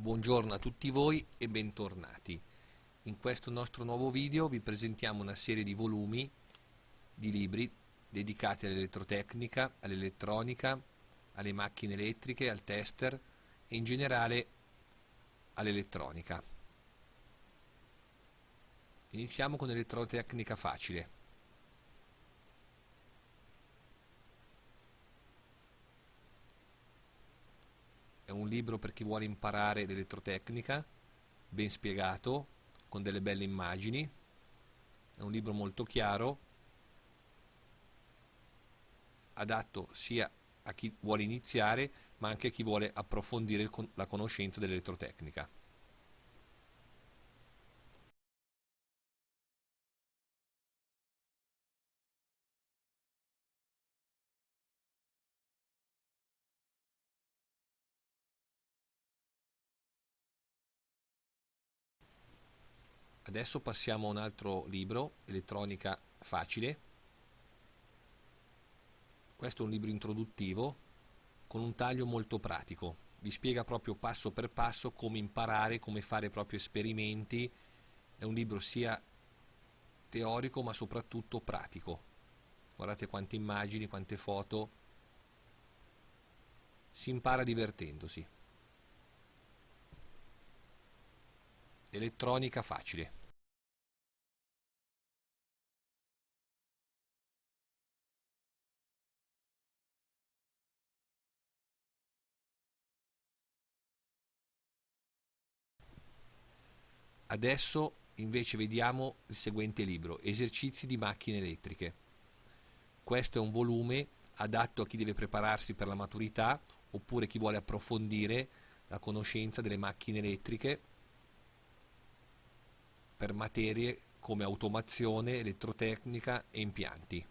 Buongiorno a tutti voi e bentornati. In questo nostro nuovo video vi presentiamo una serie di volumi di libri dedicati all'elettrotecnica, all'elettronica, alle macchine elettriche, al tester e in generale all'elettronica. Iniziamo con l'elettrotecnica facile. È un libro per chi vuole imparare l'elettrotecnica, ben spiegato, con delle belle immagini, è un libro molto chiaro, adatto sia a chi vuole iniziare ma anche a chi vuole approfondire la conoscenza dell'elettrotecnica. Adesso passiamo a un altro libro, Elettronica facile. Questo è un libro introduttivo con un taglio molto pratico. Vi spiega proprio passo per passo come imparare, come fare proprio esperimenti. È un libro sia teorico ma soprattutto pratico. Guardate quante immagini, quante foto. Si impara divertendosi. Elettronica facile. Adesso invece vediamo il seguente libro, Esercizi di macchine elettriche. Questo è un volume adatto a chi deve prepararsi per la maturità oppure chi vuole approfondire la conoscenza delle macchine elettriche per materie come automazione, elettrotecnica e impianti.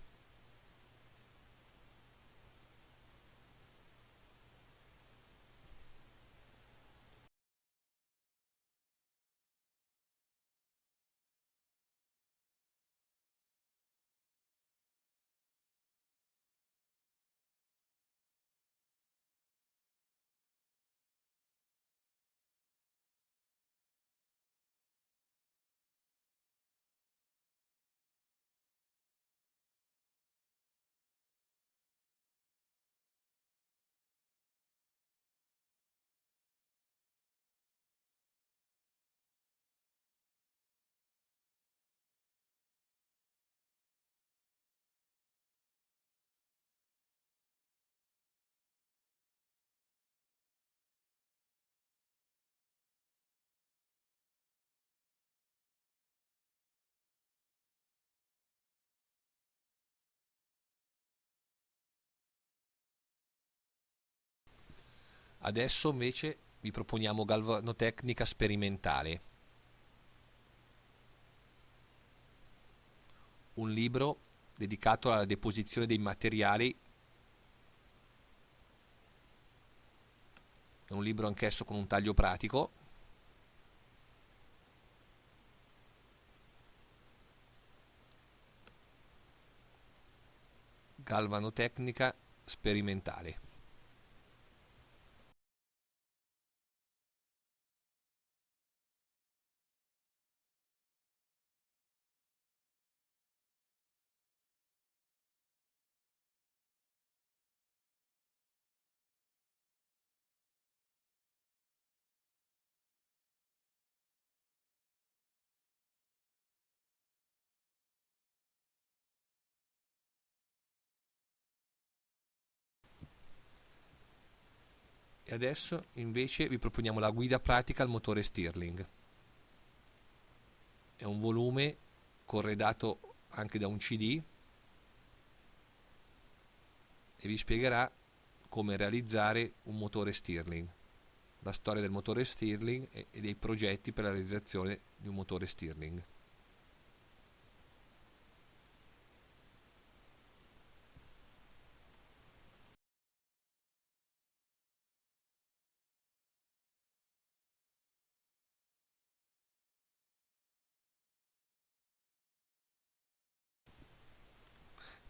Adesso invece vi proponiamo galvanotecnica sperimentale. Un libro dedicato alla deposizione dei materiali. È un libro anch'esso con un taglio pratico. Galvanotecnica sperimentale. E adesso invece vi proponiamo la guida pratica al motore Stirling. È un volume corredato anche da un CD e vi spiegherà come realizzare un motore Stirling, la storia del motore Stirling e dei progetti per la realizzazione di un motore Stirling.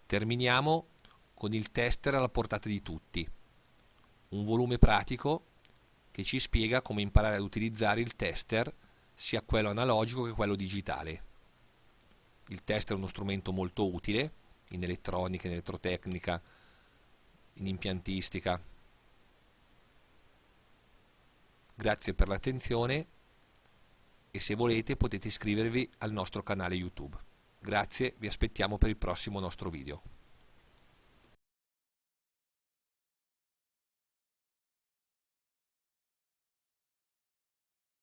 Terminiamo con il tester alla portata di tutti, un volume pratico che ci spiega come imparare ad utilizzare il tester, sia quello analogico che quello digitale. Il tester è uno strumento molto utile in elettronica, in elettrotecnica, in impiantistica. Grazie per l'attenzione e se volete potete iscrivervi al nostro canale YouTube. Grazie, vi aspettiamo per il prossimo nostro video.